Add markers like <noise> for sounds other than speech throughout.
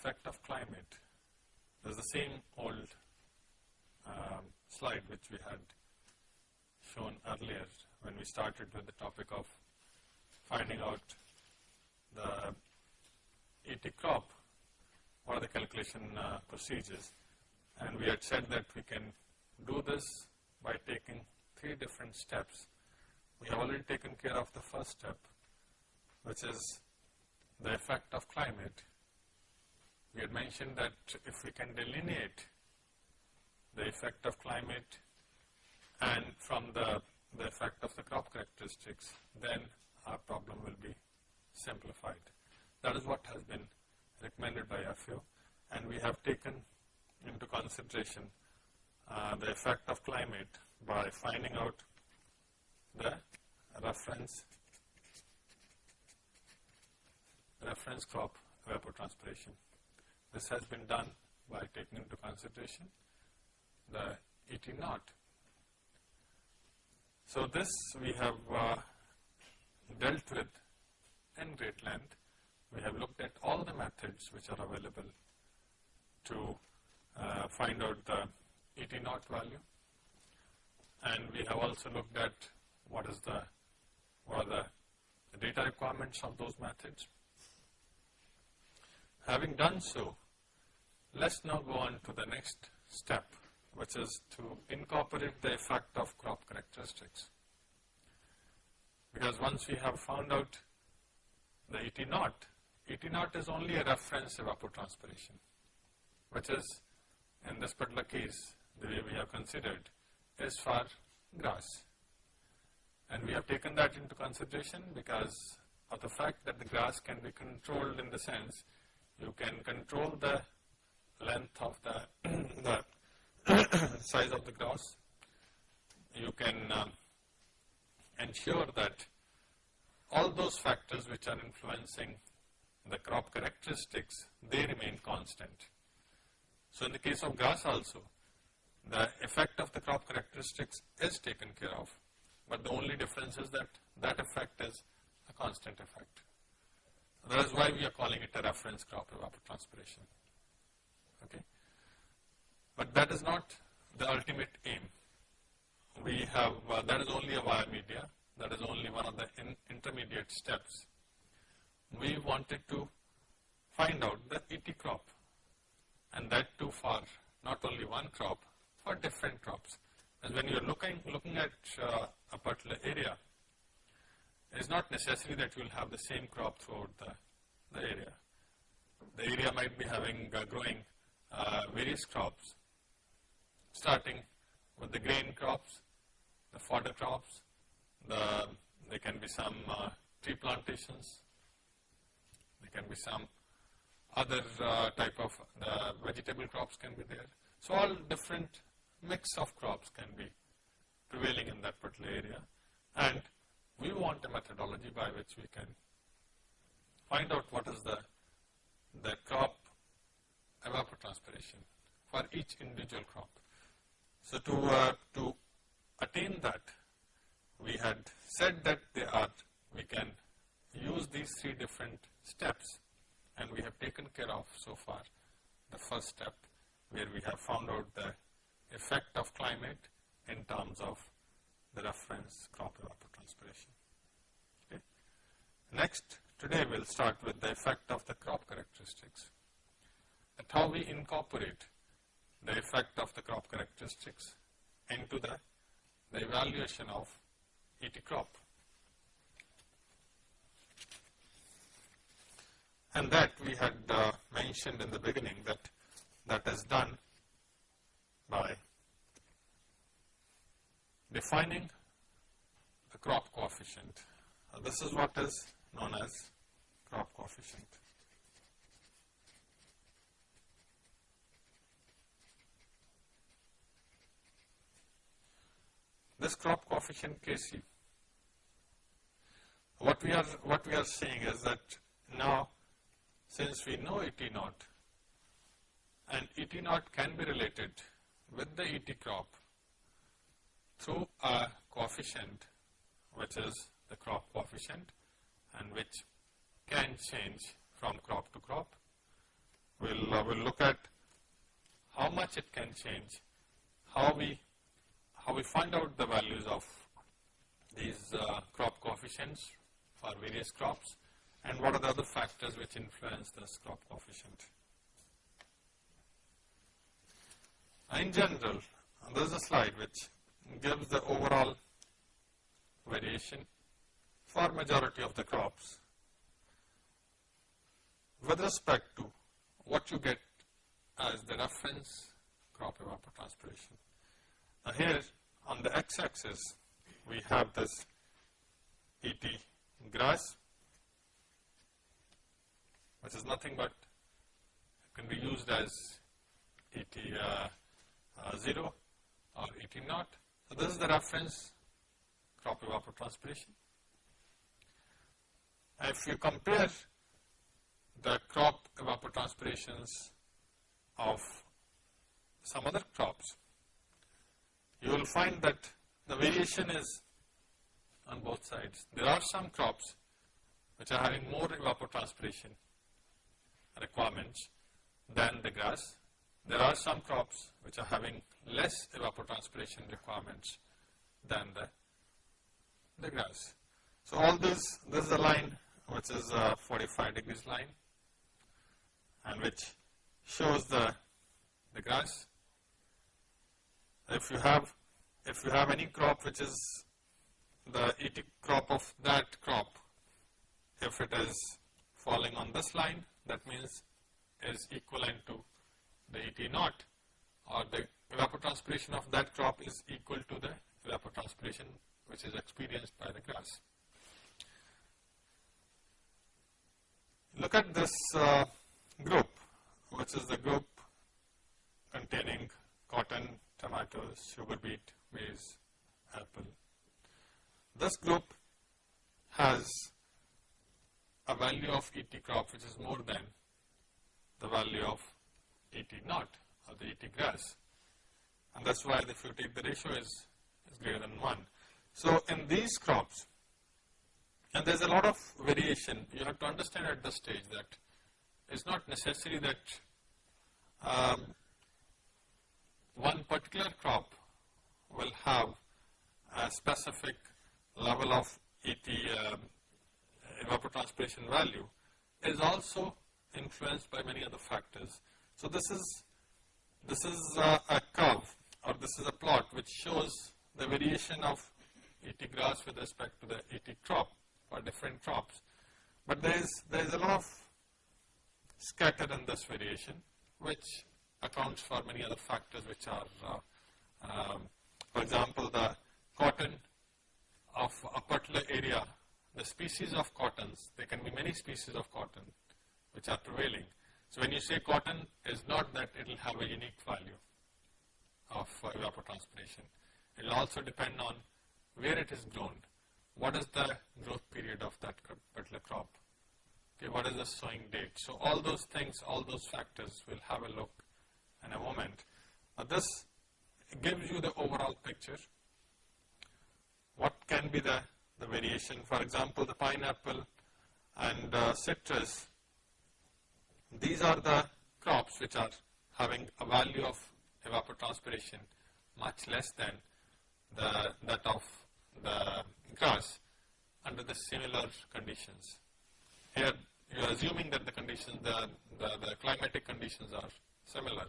effect of climate. There's the same old um, slide which we had shown earlier when we started with the topic of finding out the ET crop, what are the calculation uh, procedures. And we had said that we can do this by taking three different steps. We have already taken care of the first step, which is the effect of climate. We had mentioned that if we can delineate the effect of climate and from the, the effect of the crop characteristics, then our problem will be simplified. That is what has been recommended by FAO and we have taken into consideration uh, the effect of climate by finding out the reference reference crop evapotranspiration. This has been done by taking into consideration the ET naught. So this we have uh, dealt with in great length. We have looked at all the methods which are available to uh, find out the ET naught value and we have also looked at what is the what are the data requirements of those methods. Having done so, let's now go on to the next step which is to incorporate the effect of crop characteristics. Because once we have found out the ET naught, ET naught is only a reference evapotranspiration, which is in this particular case the way we have considered is for grass. And we have taken that into consideration because of the fact that the grass can be controlled in the sense you can control the length of the, <clears throat> the <clears throat> size of the grass. You can um, ensure that all those factors which are influencing the crop characteristics, they remain constant. So in the case of grass also, the effect of the crop characteristics is taken care of, but the only difference is that that effect is a constant effect. That is why we are calling it a reference crop evapotranspiration. Okay. But that is not the ultimate aim. We have, uh, that is only a wire media, that is only one of the in intermediate steps. We wanted to find out the ET crop and that too for not only one crop, for different crops. And when you're looking, looking at uh, a particular area, it is not necessary that you will have the same crop throughout the, the area. The area might be having, uh, growing uh, various crops, starting with the grain crops, the fodder crops, the, there can be some uh, tree plantations, there can be some other uh, type of uh, vegetable crops can be there. So all different mix of crops can be prevailing in that particular area and we want a methodology by which we can find out what is the, the crop evapotranspiration for each individual crop. So to, uh, to attain that, we had said that they are, we can use these three different steps and we have taken care of so far the first step where we have found out the effect of climate in terms of the reference crop evapotranspiration. Okay. Next, today we will start with the effect of the crop characteristics and how we incorporate the effect of the crop characteristics into the, the evaluation of ET crop. And that we had uh, mentioned in the beginning that that is done by defining crop coefficient. Uh, this is what is known as crop coefficient. This crop coefficient Kc, what we are what we are saying is that now since we know ET naught and ET naught can be related with the ET crop through a coefficient which is the crop coefficient and which can change from crop to crop. We'll, uh, we'll look at how much it can change, how we, how we find out the values of these uh, crop coefficients for various crops and what are the other factors which influence this crop coefficient. In general, there is a slide which gives the overall variation for majority of the crops with respect to what you get as the reference crop evapotranspiration. Now here on the x-axis we have this ET grass which is nothing but can be used as ET uh, uh, 0 or ET naught. So this is the reference crop evapotranspiration. If you compare the crop evapotranspirations of some other crops, you will find that the variation is on both sides. There are some crops which are having more evapotranspiration requirements than the grass. There are some crops which are having less evapotranspiration requirements than the, the grass. So all this, this is a line which is a 45 degrees line and which shows the, the grass. If you have, if you have any crop which is the ET crop of that crop, if it is falling on this line, that means is equivalent to the ET naught or the evapotranspiration of that crop is equal to the evapotranspiration which is experienced by the grass. Look at this uh, group which is the group containing cotton, tomatoes, sugar beet, maize, apple. This group has a value of ET crop which is more than the value of ET naught or the ET grass. And that's why if you take the ratio is, is greater than 1. So in these crops, and there's a lot of variation, you have to understand at this stage that it's not necessary that um, one particular crop will have a specific level of ET um, evapotranspiration value is also influenced by many other factors. So this is this is a, a curve or this is a plot which shows the variation of ET grass with respect to the ET crop or different crops. But there is there is a lot of scattered in this variation which accounts for many other factors which are uh, um, for example the cotton of a particular area the species of cottons, there can be many species of cotton which are prevailing. So when you say cotton, is not that it will have a unique value of uh, evapotranspiration. It will also depend on where it is grown, what is the growth period of that particular crop, okay, what is the sowing date. So all those things, all those factors, we'll have a look in a moment. Now this gives you the overall picture. What can be the the variation. For example, the pineapple and uh, citrus, these are the crops which are having a value of evapotranspiration much less than the, that of the grass under the similar conditions. Here you are assuming that the conditions, the, the, the climatic conditions are similar,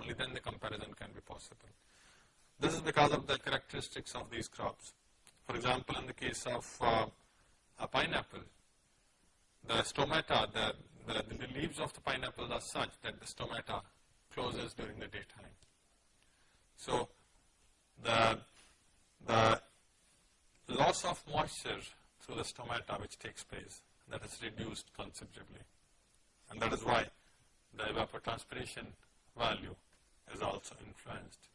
only then the comparison can be possible. This is because of the characteristics of these crops. For example, in the case of uh, a pineapple, the stomata, the, the, the, leaves of the pineapple are such that the stomata closes during the daytime. So, the, the loss of moisture through the stomata which takes place, that is reduced considerably. And that is why the evapotranspiration value is also influenced.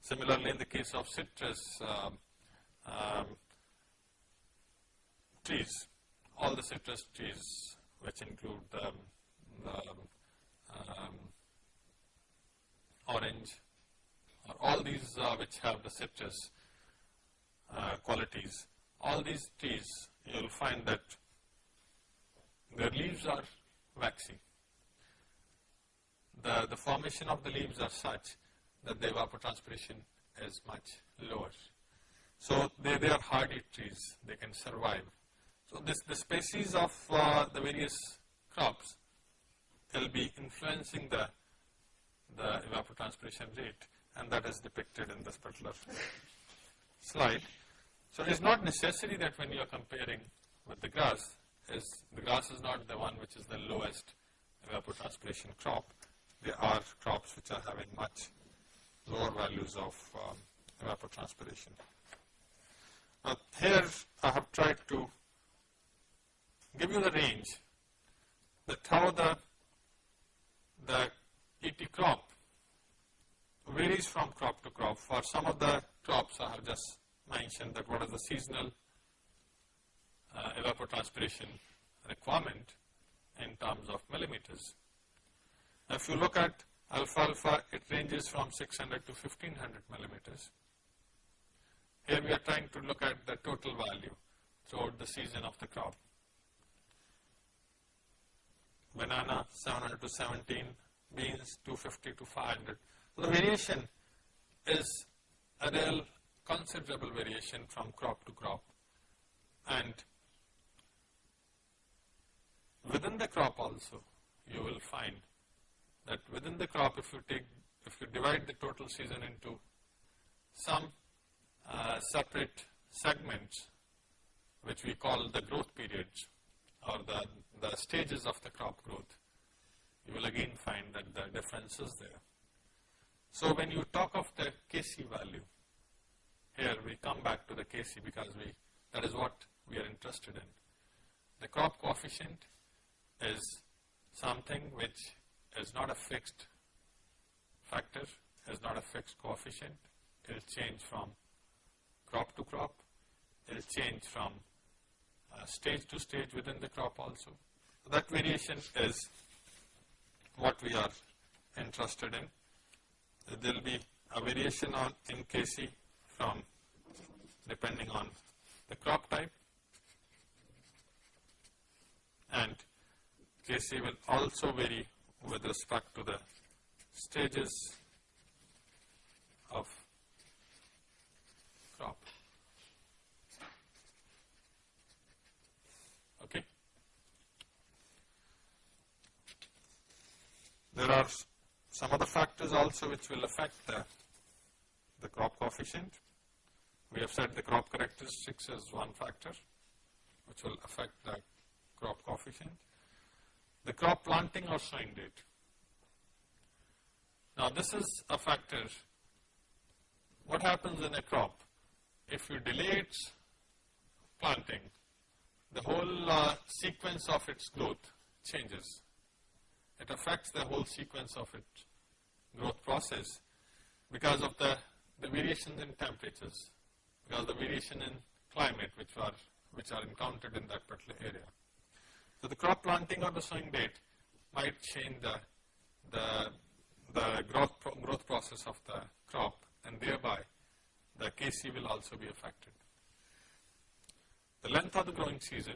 Similarly, in the case of citrus, um, um, trees, all the citrus trees which include the, the um, orange, or all these uh, which have the citrus, uh, qualities. All these trees, you will find that their leaves are waxy. The, the formation of the leaves are such that the evapotranspiration is much lower. So they, they are hardy trees, they can survive. So this, the species of uh, the various crops will be influencing the, the evapotranspiration rate and that is depicted in this particular slide. So it is not necessary that when you are comparing with the grass, is the grass is not the one which is the lowest evapotranspiration crop. There are crops which are having much lower values of um, evapotranspiration. Now here I have tried to give you the range that how the, the ET crop varies from crop to crop. For some of the crops I have just mentioned that what is the seasonal uh, evapotranspiration requirement in terms of millimeters. If you look at alfalfa, it ranges from 600 to 1500 millimeters. Here we are trying to look at the total value throughout the season of the crop. Banana 700 to 17, beans 250 to 500. So the variation is a real considerable variation from crop to crop and within the crop also you will find that within the crop if you take if you divide the total season into some uh, separate segments which we call the growth periods or the, the stages of the crop growth, you will again find that the difference is there. So when you talk of the Kc value, here we come back to the Kc because we that is what we are interested in. The crop coefficient is something which is not a fixed factor, is not a fixed coefficient. It will change from crop to crop. It will change from uh, stage to stage within the crop also. So that variation is what we are interested in. There will be a variation on in Kc from depending on the crop type and Kc will also vary with respect to the stages of crop. Okay. There are some other factors also which will affect the, the crop coefficient. We have said the crop characteristics is one factor which will affect the crop coefficient the crop planting or sowing date. Now this is a factor. What happens in a crop? If you delay its planting, the whole uh, sequence of its growth changes. It affects the whole sequence of its growth process because of the, the variations in temperatures, because of the variation in climate which are, which are encountered in that particular area. So the crop planting or the sowing date might change the, the, the growth, pro growth process of the crop and thereby the Kc will also be affected. The length of the growing season,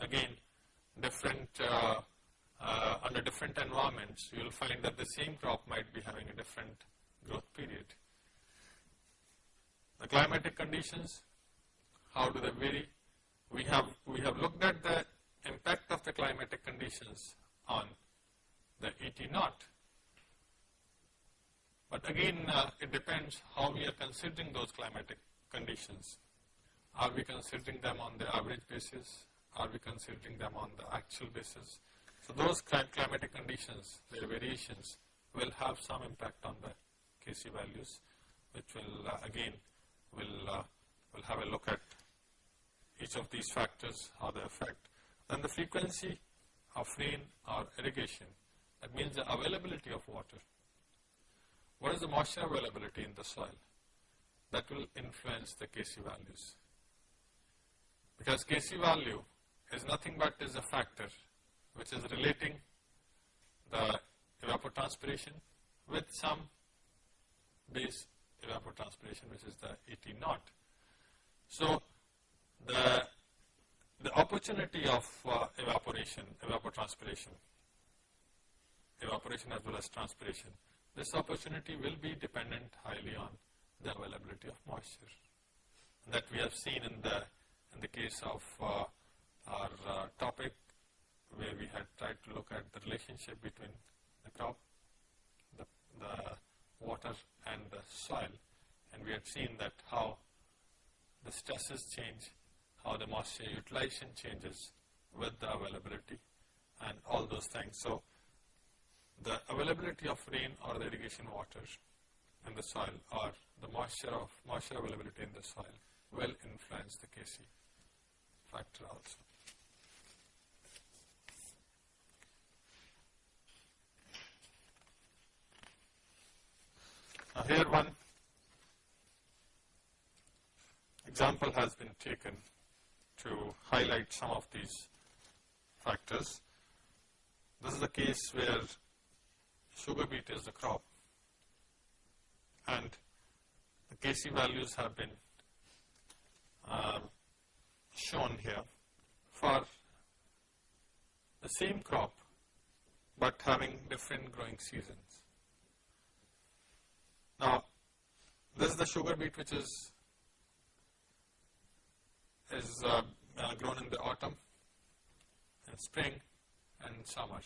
again different, uh, uh, under different environments you will find that the same crop might be having a different growth period. The climatic conditions, how do they vary? we have, we have looked at the impact of the climatic conditions on the ET naught. But again, uh, it depends how we are considering those climatic conditions. Are we considering them on the average basis? Are we considering them on the actual basis? So those climatic conditions, their variations, will have some impact on the Kc values, which will uh, again will uh, will have a look at each of these factors, how they affect. Then the frequency of rain or irrigation, that means the availability of water. What is the moisture availability in the soil? That will influence the Kc values. Because Kc value is nothing but is a factor which is relating the evapotranspiration with some base evapotranspiration which is the ET naught. So, the, the opportunity of uh, evaporation, evapotranspiration, evaporation as well as transpiration, this opportunity will be dependent highly on the availability of moisture that we have seen in the in the case of uh, our uh, topic where we had tried to look at the relationship between the crop, the, the water and the soil and we had seen that how the stresses change, how the moisture utilization changes with the availability and all those things. So, the availability of rain or the irrigation water in the soil or the moisture of moisture availability in the soil will influence the Kc factor also. Now here one example has been taken to highlight some of these factors. This is a case where sugar beet is the crop and the Kc values have been uh, shown here for the same crop but having different growing seasons. Now, this is the sugar beet which is is uh, uh, grown in the autumn and spring and summer.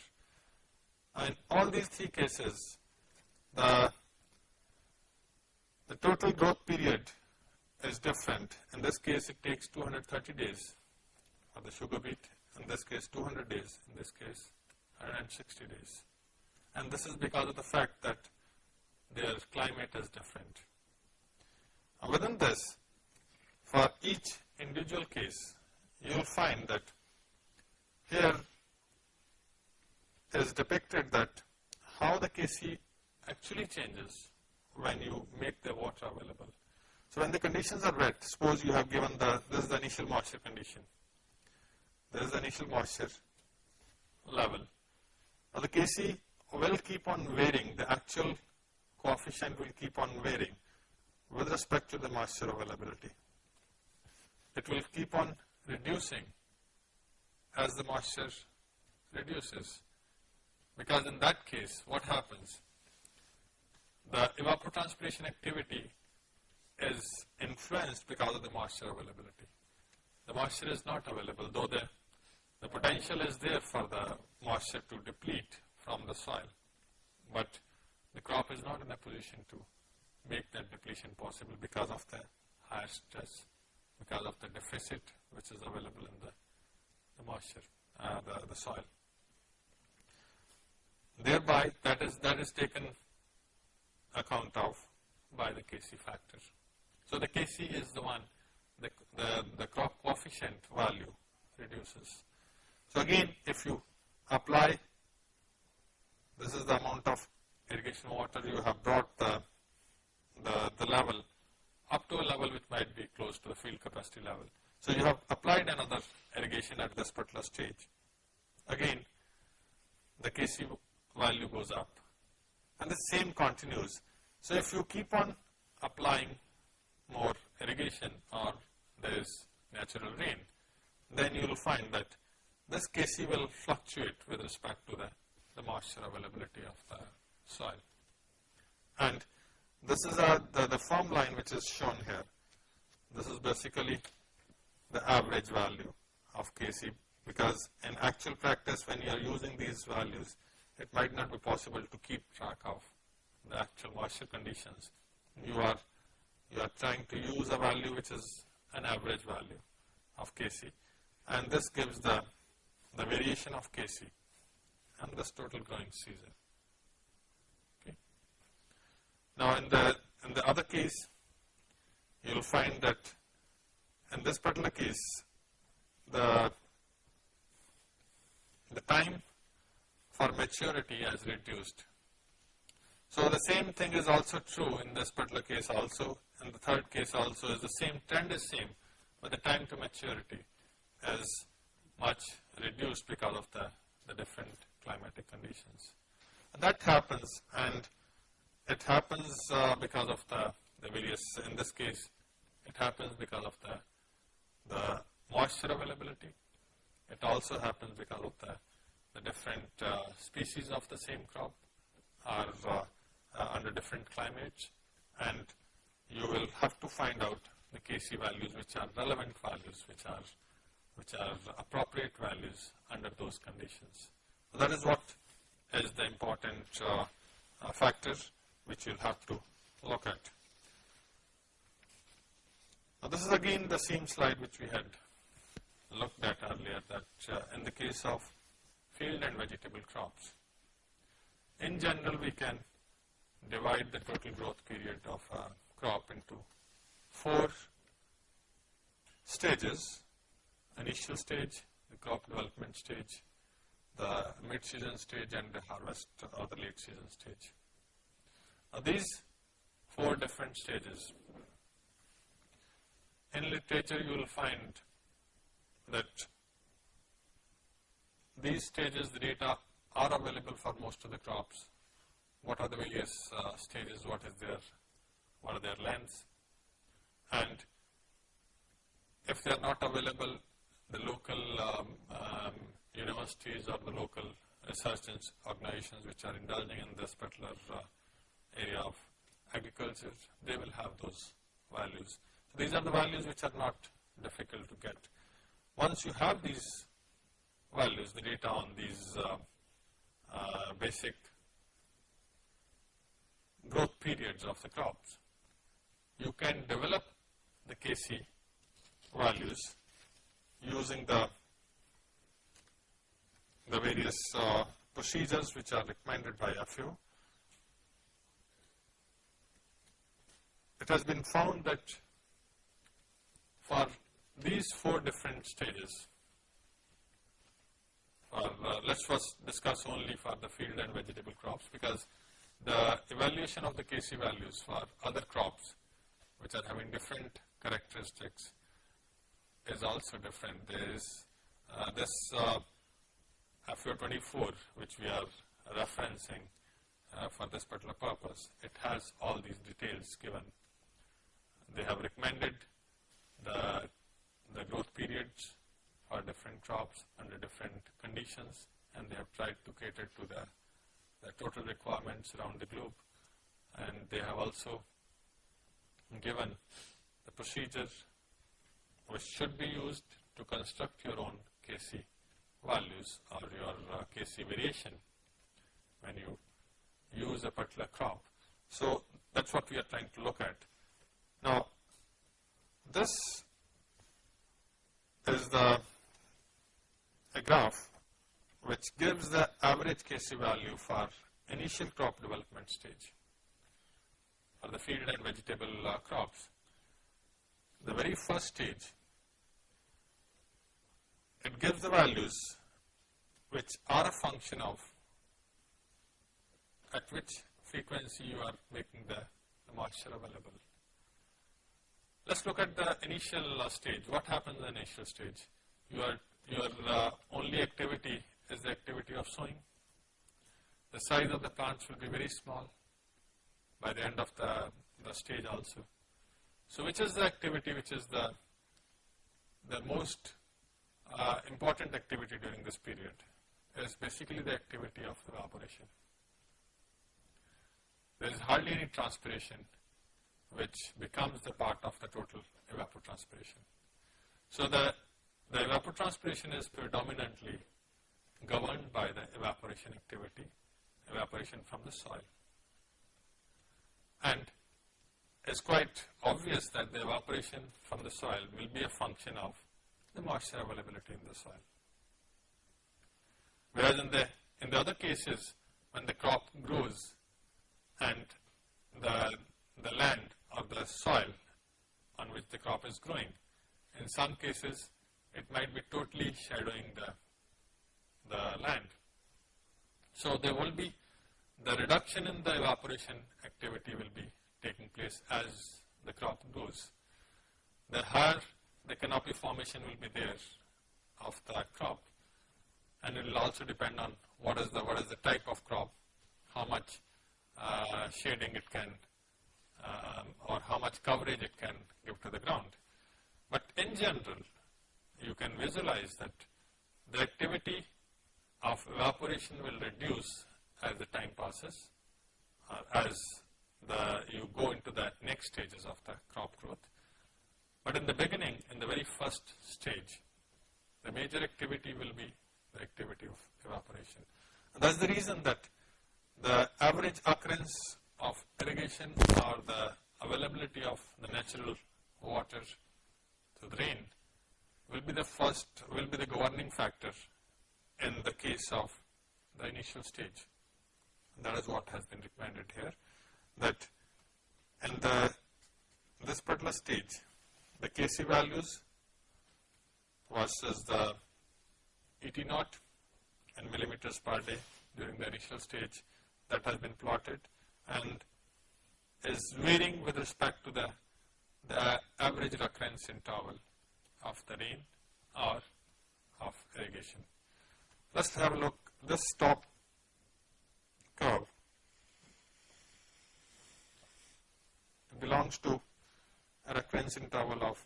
In all these three cases, the, the total growth period is different. In this case, it takes 230 days for the sugar beet. In this case, 200 days. In this case, 160 days. And this is because of the fact that their climate is different. And within this, for each individual case, you will find that here is depicted that how the Kc actually changes when you make the water available. So when the conditions are wet, suppose you have given the, this is the initial moisture condition. This is the initial moisture level. Now the Kc will keep on varying, the actual coefficient will keep on varying with respect to the moisture availability. It will keep on reducing as the moisture reduces because in that case what happens? The evapotranspiration activity is influenced because of the moisture availability. The moisture is not available though the, the potential is there for the moisture to deplete from the soil, but the crop is not in a position to make that depletion possible because of the higher stress, because of the deficit which is available in the, the moisture, uh, the, the soil. Thereby that is, that is taken account of by the Kc factor. So the Kc is the one, the, the, the crop coefficient value reduces. So again, if you apply, this is the amount of irrigation water you have brought the, the, the level up to a level which might be close to the field capacity level. So you have applied another irrigation at this particular stage. Again, the Kc value goes up and the same continues. So if you keep on applying more irrigation or there is natural rain, then you will find that this Kc will fluctuate with respect to the, the moisture availability of the soil. And this is the, the firm line which is shown here. This is basically the average value of Kc because in actual practice when you are using these values, it might not be possible to keep track of the actual moisture conditions. You are you are trying to use a value which is an average value of Kc and this gives the, the variation of Kc and this total growing season. Now in the, in the other case, you will find that in this particular case, the, the time for maturity has reduced. So the same thing is also true in this particular case also and the third case also is the same trend is same, but the time to maturity is much reduced because of the, the different climatic conditions. And that happens and it happens uh, because of the, the various, in this case, it happens because of the the moisture availability. It also happens because of the, the different uh, species of the same crop are uh, uh, under different climates and you will have to find out the Kc values which are relevant values which are which are appropriate values under those conditions. So that is what is the important uh, factor which you'll have to look at. Now this is again the same slide which we had looked at earlier that uh, in the case of field and vegetable crops, in general we can divide the total growth period of a crop into four stages, initial stage, the crop development stage, the mid-season stage and the harvest or the late season stage. Now these four different stages, in literature you will find that these stages the data are available for most of the crops. What are the various uh, stages, what is their, what are their lengths? And if they are not available, the local um, um, universities or the local research organizations which are indulging in this particular uh, area of agriculture, they will have those values. So these are the values which are not difficult to get. Once you have these values, the data on these uh, uh, basic growth periods of the crops, you can develop the Kc values using the the various uh, procedures which are recommended by FAO. It has been found that for these four different stages, for, uh, let's first discuss only for the field and vegetable crops because the evaluation of the Kc values for other crops which are having different characteristics is also different. There is uh, this uh, FAO 24 which we are referencing uh, for this particular purpose. It has all these details given. They have recommended the, the growth periods for different crops under different conditions and they have tried to cater to the, the total requirements around the globe and they have also given the procedure which should be used to construct your own Kc values or your uh, Kc variation when you use a particular crop. So that's what we are trying to look at. Now this is the a graph which gives the average Kc value for initial crop development stage for the field and vegetable uh, crops. The very first stage it gives the values which are a function of at which frequency you are making the, the moisture available. Let's look at the initial uh, stage. What happens in the initial stage? Your, your uh, only activity is the activity of sowing. The size of the plants will be very small by the end of the, the stage also. So which is the activity which is the, the most uh, important activity during this period is basically the activity of evaporation. There is hardly any transpiration which becomes the part of the total evapotranspiration. So the, the evapotranspiration is predominantly governed by the evaporation activity, evaporation from the soil. And it's quite obvious that the evaporation from the soil will be a function of the moisture availability in the soil. Whereas in the, in the other cases, when the crop grows and the, the land or the soil on which the crop is growing, in some cases it might be totally shadowing the, the land. So there will be the reduction in the evaporation activity will be taking place as the crop grows. The higher the canopy formation will be there of the crop and it will also depend on what is the what is the type of crop, how much uh, shading it can um, or how much coverage it can give to the ground. But in general, you can visualize that the activity of evaporation will reduce as the time passes, uh, as the you go into the next stages of the crop growth. But in the beginning, in the very first stage, the major activity will be the activity of evaporation. And that's the reason that the average occurrence of irrigation or the availability of the natural water to rain will be the first, will be the governing factor in the case of the initial stage. That is what has been recommended here, that in the, this particular stage, the Kc values versus the ET naught in millimeters per day during the initial stage that has been plotted and is varying with respect to the, the average recurrence interval of the rain or of irrigation. Let's have a look, this top curve belongs to a recurrence interval of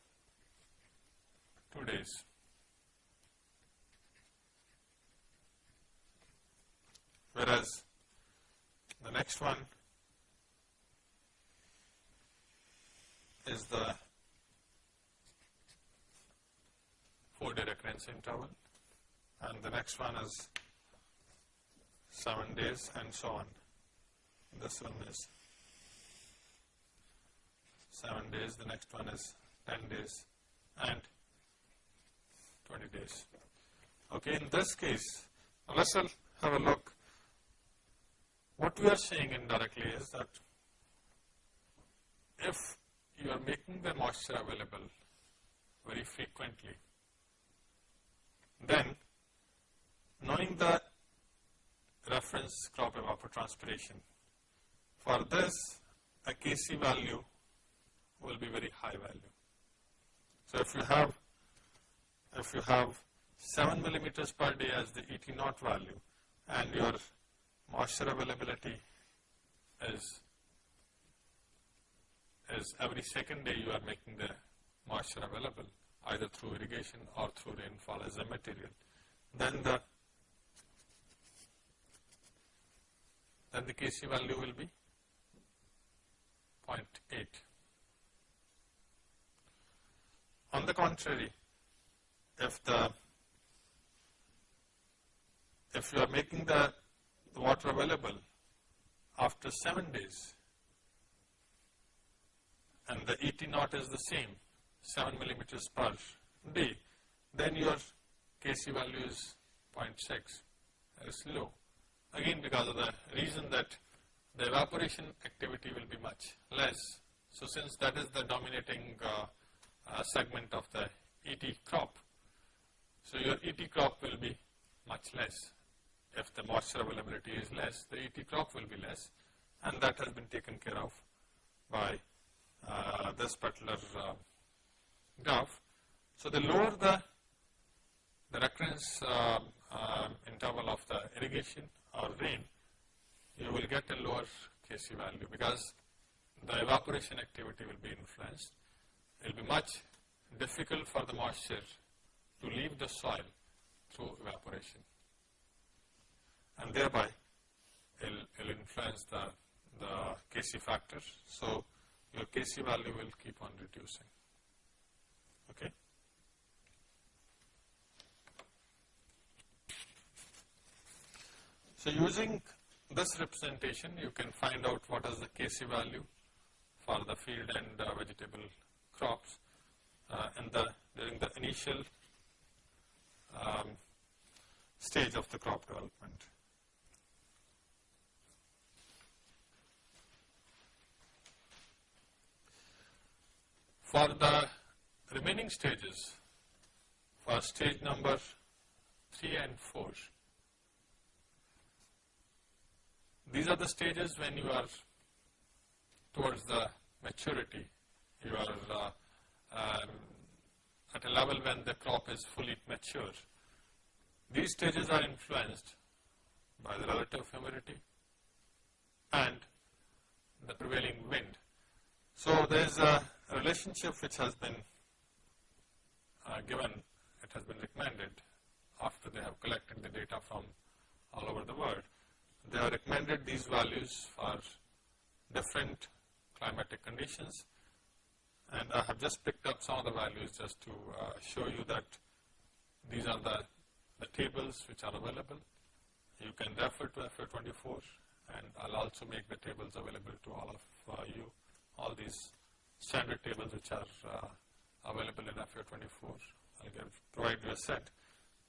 2 days. Whereas the next one is the 4 day recurrence interval and the next one is 7 days and so on. This one is 7 days, the next one is 10 days and 20 days. Okay, in this case, let's have a look. What we are saying indirectly is that if you are making the moisture available very frequently, then knowing the reference crop evapotranspiration, for this a Kc value will be very high value. So if you have if you have 7 millimeters per day as the ET naught value and your moisture availability is is every second day you are making the moisture available either through irrigation or through rainfall as a material, then the then the Kc value will be 0.8. On the contrary, if the if you are making the, the water available after 7 days and the ET naught is the same 7 millimeters per day, then your Kc value is 0.6, is low. Again because of the reason that the evaporation activity will be much less. So since that is the dominating uh, uh, segment of the ET crop, so your ET crop will be much less. If the moisture availability is less, the ET crop will be less and that has been taken care of by uh, this particular uh, graph. So the lower the, the recurrence uh, uh, interval of the irrigation or rain, you will get a lower Kc value because the evaporation activity will be influenced. It will be much difficult for the moisture to leave the soil through evaporation and thereby it will influence the, the Kc factor. So your Kc value will keep on reducing. Okay. So using this representation, you can find out what is the Kc value for the field and uh, vegetable crops uh, in the during the initial um, stage of the crop development. For the remaining stages, for stage number 3 and 4, these are the stages when you are towards the maturity, you are uh, um, at a level when the crop is fully mature. These stages are influenced by the relative humidity and the prevailing wind. So there is a relationship which has been uh, given, it has been recommended after they have collected the data from all over the world. They have recommended these values for different climatic conditions and I have just picked up some of the values just to uh, show you that these are the, the tables which are available. You can refer to FA24 and I'll also make the tables available to all of uh, you, all these standard tables which are uh, available in FA24. I'll give, provide you a set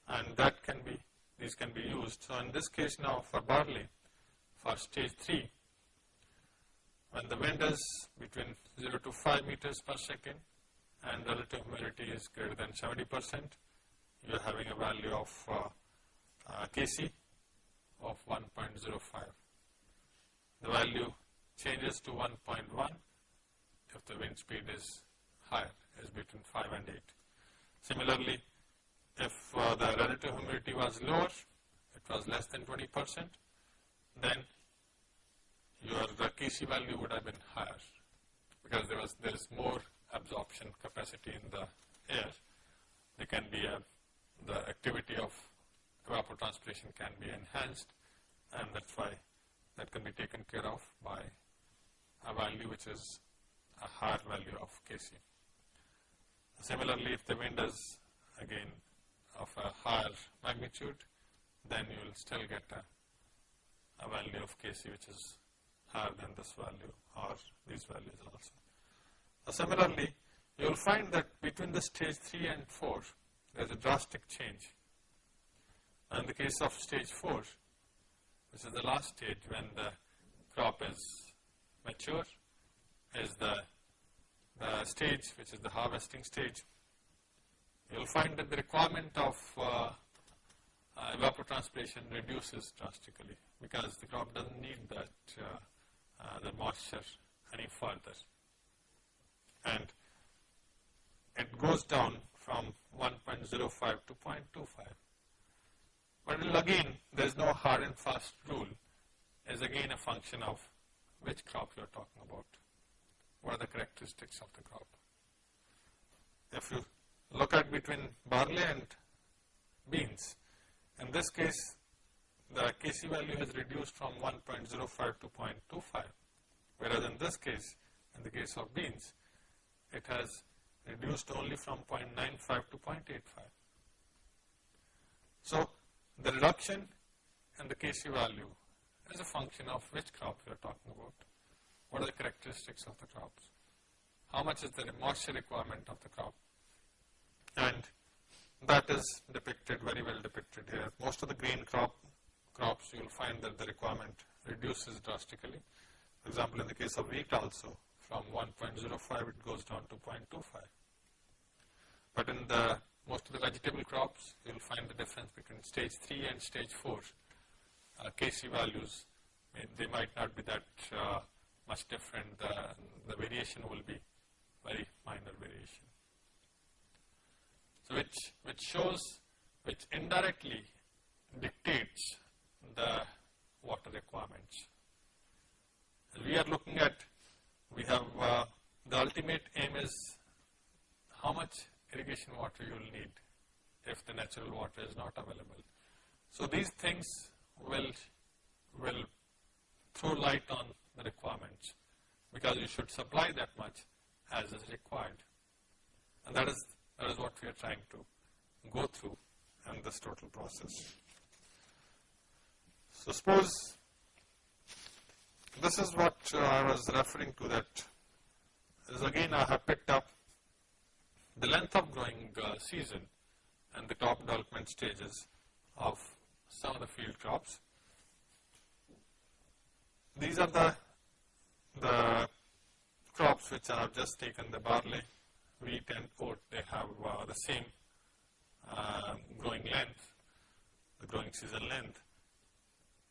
and that can be, these can be used. So in this case now for barley, for stage 3, when the wind is between 0 to 5 meters per second and relative humidity is greater than 70 percent, you are having a value of uh, uh, Kc of 1.05. The value changes to 1.1 if the wind speed is higher, is between 5 and 8. Similarly, if uh, the relative humidity was lower, it was less than 20 percent, then your Kc value would have been higher because there was there is more absorption capacity in the air. There can be a, the activity of evapotranspiration can be enhanced and that's why that can be taken care of by a value which is a higher value of Kc. Similarly, if the wind is again of a higher magnitude, then you will still get a, a value of Kc which is higher than this value or these values also. Now, similarly, you will find that between the stage 3 and 4, there is a drastic change. In the case of stage 4, which is the last stage when the crop is mature, is the, the stage which is the harvesting stage. You will find that the requirement of uh, uh, evapotranspiration reduces drastically because the crop doesn't need that uh, uh, the moisture any further. And it goes down from 1.05 to 0.25. But again, there is no hard and fast rule. Is again a function of which crop you are talking about. What are the characteristics of the crop? If you look at between barley and beans, in this case, the Kc value has reduced from 1.05 to 0.25, whereas in this case, in the case of beans, it has reduced only from 0.95 to 0.85. So, the reduction in the Kc value is a function of which crop we are talking about. What are the characteristics of the crops? How much is the moisture requirement of the crop? And that is depicted, very well depicted here. Most of the grain crop crops, you will find that the requirement reduces drastically. For example, in the case of wheat also, from 1.05 it goes down to 0.25. But in the most of the vegetable crops, you will find the difference between stage 3 and stage 4. Uh, Kc values, they might not be that uh, much different. The, the variation will be very minor variation. So which, which shows, which indirectly dictates the water requirements. We are looking at, we have, uh, the ultimate aim is how much irrigation water you will need if the natural water is not available. So these things will, will throw light on the requirements because you should supply that much as is required. And that is, that is what we are trying to go through in this total process. So suppose this is what uh, I was referring to that is again I have picked up the length of growing uh, season and the top development stages of some of the field crops. These are the, the crops which have just taken the barley, wheat and oat, they have uh, the same uh, growing length, the growing season length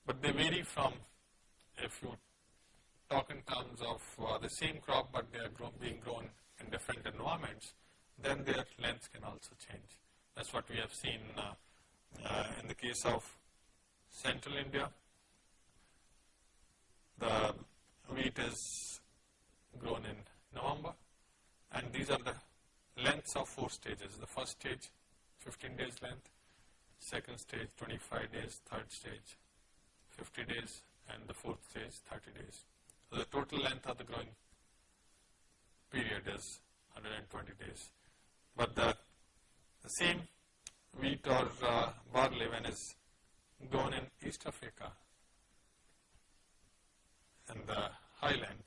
but they vary from if you talk in terms of uh, the same crop but they are grown, being grown in different environments, then their length can also change. That's what we have seen uh, uh, in the case of central India. The wheat is grown in November and these are the lengths of four stages. The first stage 15 days length, second stage 25 days, third stage 50 days and the fourth stage 30 days. So the total length of the growing period is 120 days. But the, the same wheat or uh, barley when is grown in East Africa in the highland,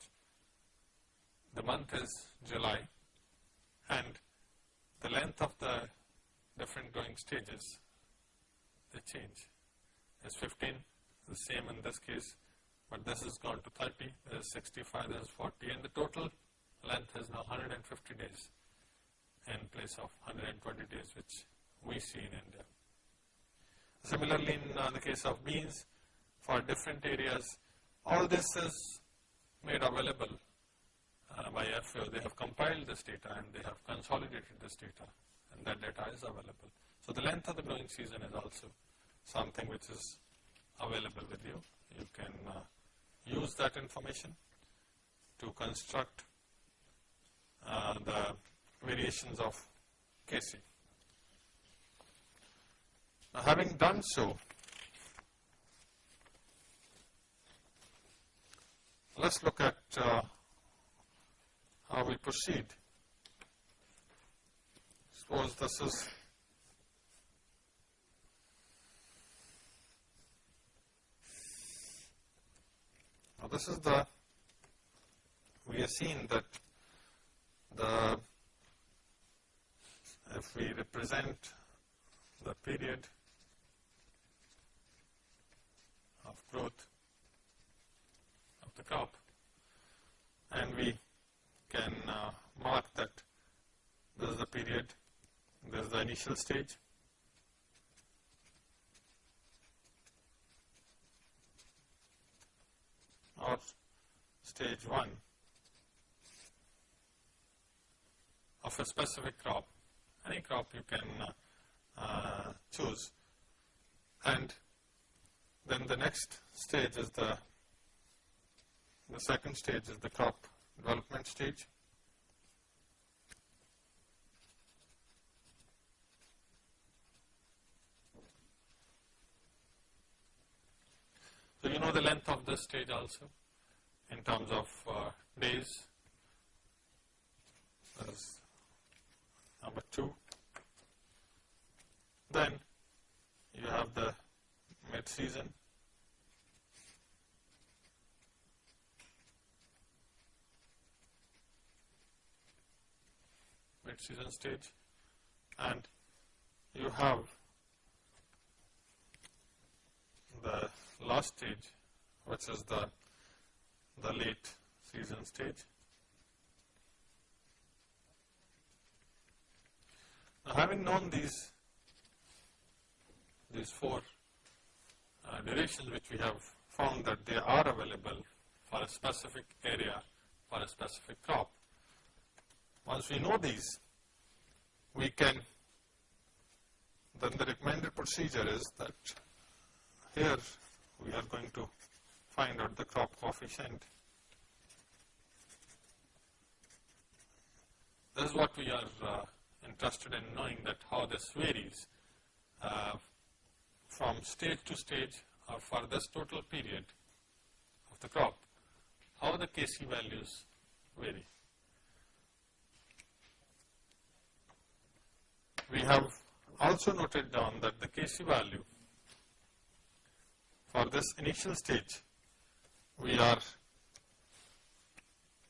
the month is July and the length of the different growing stages, they change. It's 15, the same in this case, but this has gone to 30, there is 65, there is 40 and the total length is now 150 days in place of 120 days which we see in India. Similarly, in uh, the case of beans, for different areas, all this is made available uh, by FAO. They have compiled this data and they have consolidated this data and that data is available. So the length of the growing season is also something which is available with you. You can uh, use that information to construct uh, the variations of KC. Now having done so, let's look at uh, how we proceed. Suppose this is now this is the we have seen that the if we represent the period of growth the crop and we can uh, mark that this is the period, this is the initial stage. or stage 1 of a specific crop, any crop you can uh, uh, choose. And then the next stage is the, the second stage is the crop development stage. So you know the length of this stage also in terms of uh, days. Is number 2. Then you have the mid-season mid-season stage and you have the last stage which is the, the late season stage. Now having known these, these four uh, durations which we have found that they are available for a specific area for a specific crop, once we know these, we can, then the recommended procedure is that here we are going to find out the crop coefficient. This is what we are uh, interested in knowing that how this varies uh, from stage to stage or for this total period of the crop, how the Kc values vary. We have also noted down that the Kc value for this initial stage, we are,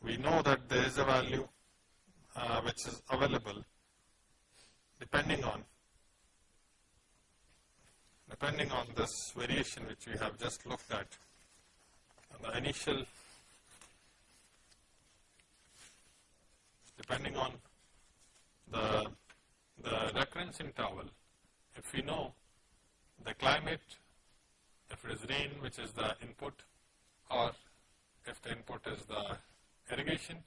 we know that there is a value uh, which is available depending on, depending on this variation which we have just looked at, the initial, depending on the the recurrence interval, if we know the climate, if it is rain which is the input or if the input is the irrigation,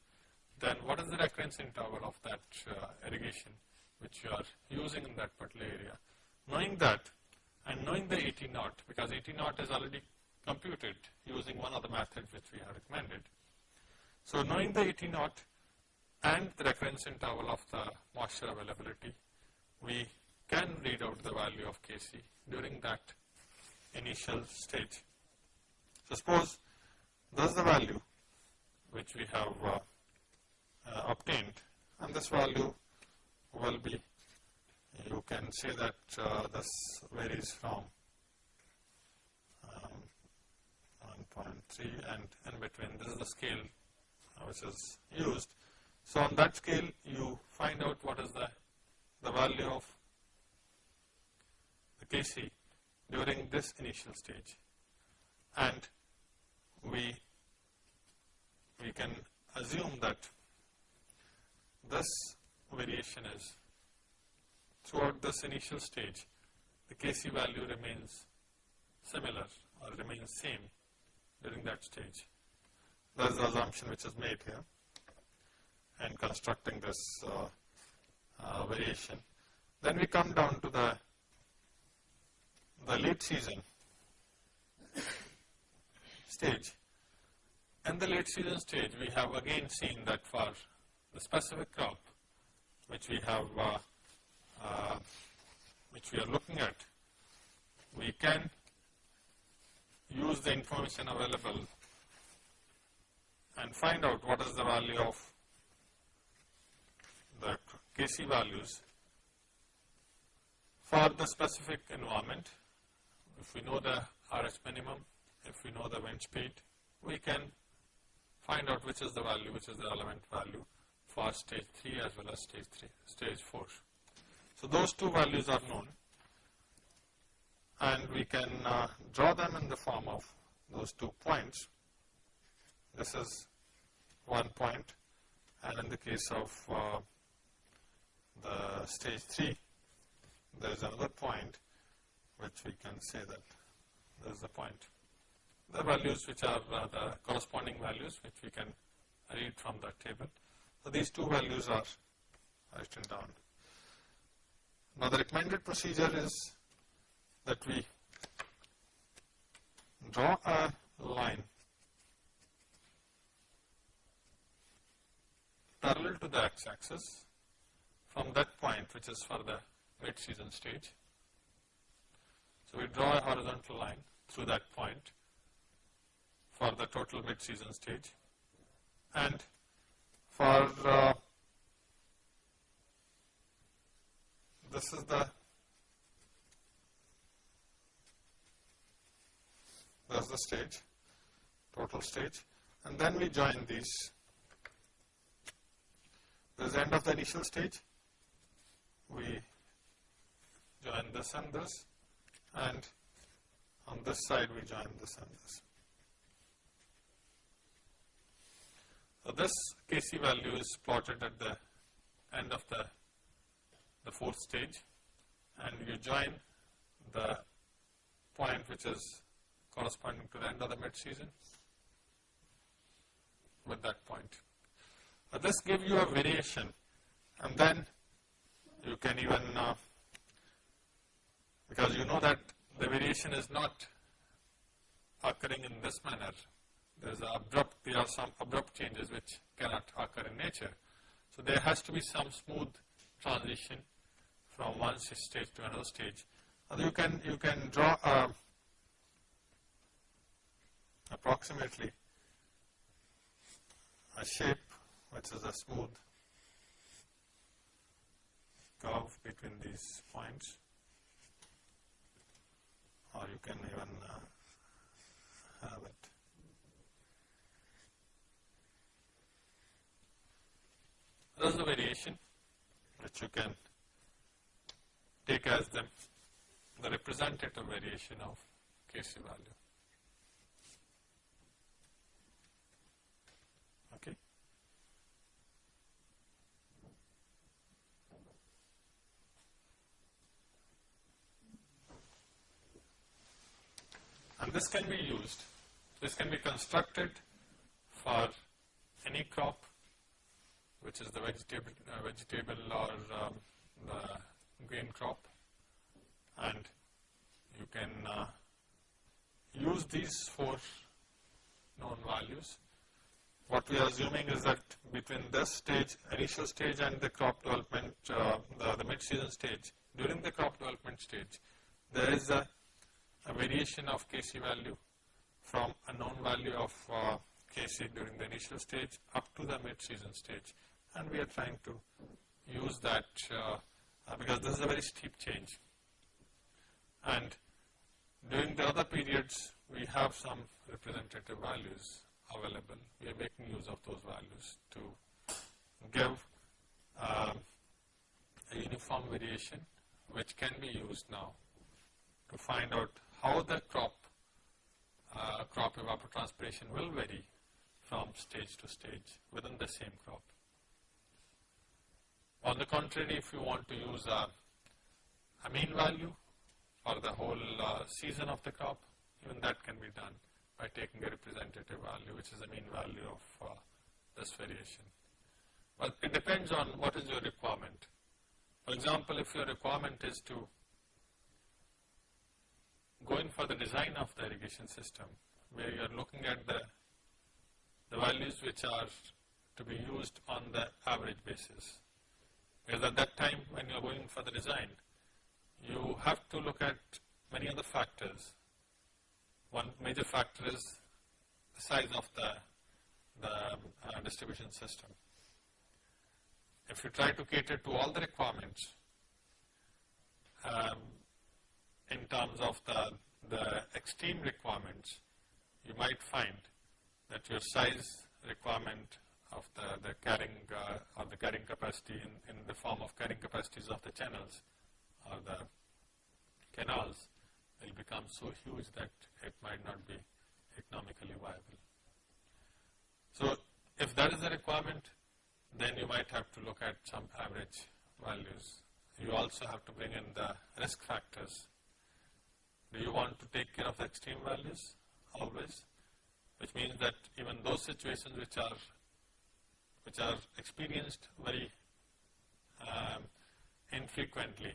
then what is the recurrence interval of that uh, irrigation which you are using in that particular area. Knowing that and knowing the ET naught because ET naught is already computed using one of the methods which we have recommended. So knowing the ET naught and the recurrence interval of the moisture availability, we can read out the value of Kc during that initial stage. So, suppose this is the value which we have uh, uh, obtained and this value will be you can say that uh, this varies from um, 1.3 and in between this is the scale which is used. So, on that scale you find out what is the, the value of the Kc during this initial stage and we we can assume that this variation is throughout this initial stage the Kc value remains similar or remains same during that stage. That is the assumption which is made here and constructing this uh, uh, variation. Then we come down to the the late season <coughs> stage. In the late season stage, we have again seen that for the specific crop which we have, uh, uh, which we are looking at, we can use the information available and find out what is the value of Kc values for the specific environment. If we know the RH minimum, if we know the wind speed, we can find out which is the value, which is the relevant value for stage 3 as well as stage 3, stage 4. So, those two values are known and we can uh, draw them in the form of those two points. This is one point and in the case of uh, the stage 3 there is another point which we can say that there is the point the values which are uh, the corresponding values which we can read from that table. So, these two values are written down. Now, the recommended procedure is that we draw a line parallel to the x-axis from that point which is for the mid-season stage. So, we draw a horizontal line through that point for the total mid-season stage. And for uh, this is the that's the stage total stage. And then we join these. This is the end of the initial stage we join this and this and on this side we join this and this So, this Kc value is plotted at the end of the, the fourth stage and you join the point which is corresponding to the end of the mid season with that point. So, this gives you a variation and then you can even uh, because you know that the variation is not occurring in this manner there is abrupt, there are some abrupt changes which cannot occur in nature. So, there has to be some smooth transition from one stage to another stage. And you can, you can draw a, approximately a shape which is a smooth curve between these points or you can even uh, have it There is a variation which you can take as the, the representative variation of Kc value. Okay. And this can be used, this can be constructed for any crop which is the vegetable, uh, vegetable or um, the grain crop and you can uh, use these four known values. What we are assuming is that between this stage, initial stage and the crop development, uh, the, the mid-season stage, during the crop development stage, there is a, a variation of Kc value from a known value of uh, Kc during the initial stage up to the mid-season stage. And we are trying to use that uh, uh, because this is a very steep change. And during the other periods, we have some representative values available. We are making use of those values to give um, a uniform variation which can be used now to find out how the crop uh, crop evapotranspiration will vary from stage to stage within the same crop. On the contrary, if you want to use a, a mean value for the whole uh, season of the crop, even that can be done by taking a representative value, which is the mean value of uh, this variation. But it depends on what is your requirement. For example, if your requirement is to go in for the design of the irrigation system, where you are looking at the, the values which are to be used on the average basis. Because at that time when you are going for the design, you have to look at many other factors. One major factor is the size of the, the uh, distribution system. If you try to cater to all the requirements um, in terms of the, the extreme requirements, you might find that your size requirement of the, the carrying uh, or the carrying capacity in, in the form of carrying capacities of the channels or the canals will become so huge that it might not be economically viable. So, if that is the requirement, then you might have to look at some average values. You also have to bring in the risk factors. Do you want to take care of the extreme values always? Which means that even those situations which are which are experienced very um, infrequently,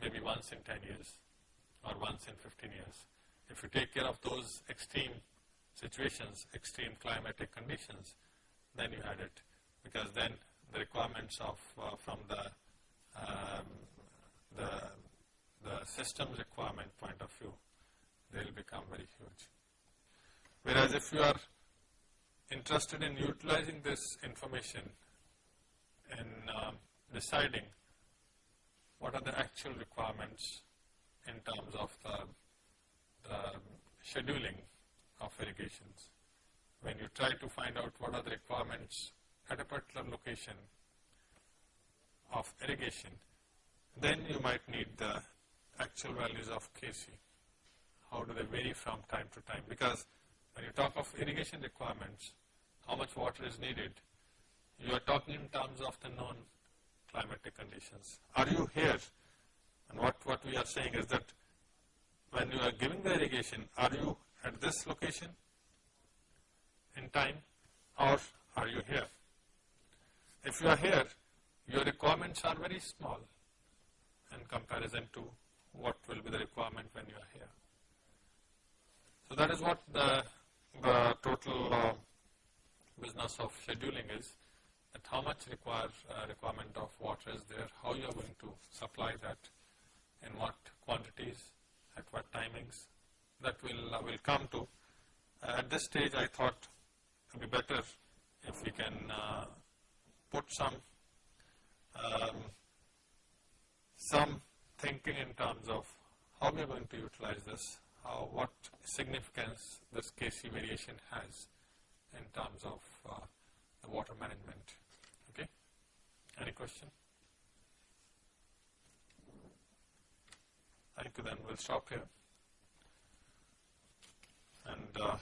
maybe once in 10 years or once in 15 years. If you take care of those extreme situations, extreme climatic conditions, then you had it because then the requirements of uh, from the, um, the the system requirement point of view, they will become very huge. Whereas if you are interested in utilizing this information in uh, deciding what are the actual requirements in terms of the, the scheduling of irrigations. When you try to find out what are the requirements at a particular location of irrigation, then you might need the actual values of Kc. How do they vary from time to time? Because when you talk of irrigation requirements, how much water is needed, you are talking in terms of the known climatic conditions. Are you here? And what, what we are saying is that when you are giving the irrigation, are you at this location in time or are you here? If you are here, your requirements are very small in comparison to what will be the requirement when you are here. So that is what the, the total uh, business of scheduling is that how much require, uh, requirement of water is there, how you are going to supply that, in what quantities, at what timings, that will, uh, will come to. Uh, at this stage I thought it would be better if we can uh, put some um, some thinking in terms of how we are going to utilize this, how, what significance this Kc variation has in terms of uh, the water management. Okay? Any question? Thank you then, we'll stop here. And uh,